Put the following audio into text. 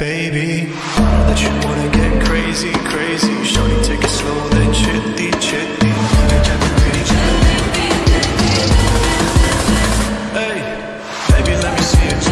Baby, that you wanna get crazy, crazy. Shorty, take it slow, then chitty, chitty. Hey, baby, let me see it